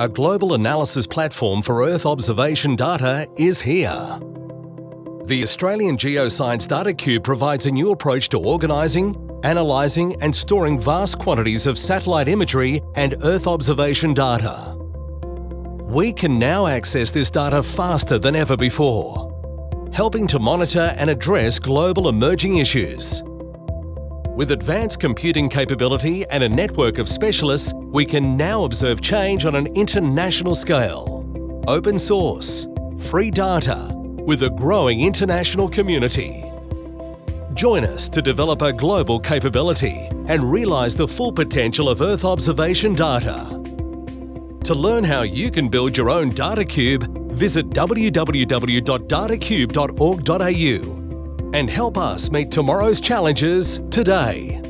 a global analysis platform for Earth observation data, is here. The Australian Geoscience Data Cube provides a new approach to organising, analysing and storing vast quantities of satellite imagery and Earth observation data. We can now access this data faster than ever before, helping to monitor and address global emerging issues. With advanced computing capability and a network of specialists, we can now observe change on an international scale. Open source, free data, with a growing international community. Join us to develop a global capability and realise the full potential of Earth observation data. To learn how you can build your own data cube, visit www.datacube.org.au and help us meet tomorrow's challenges today.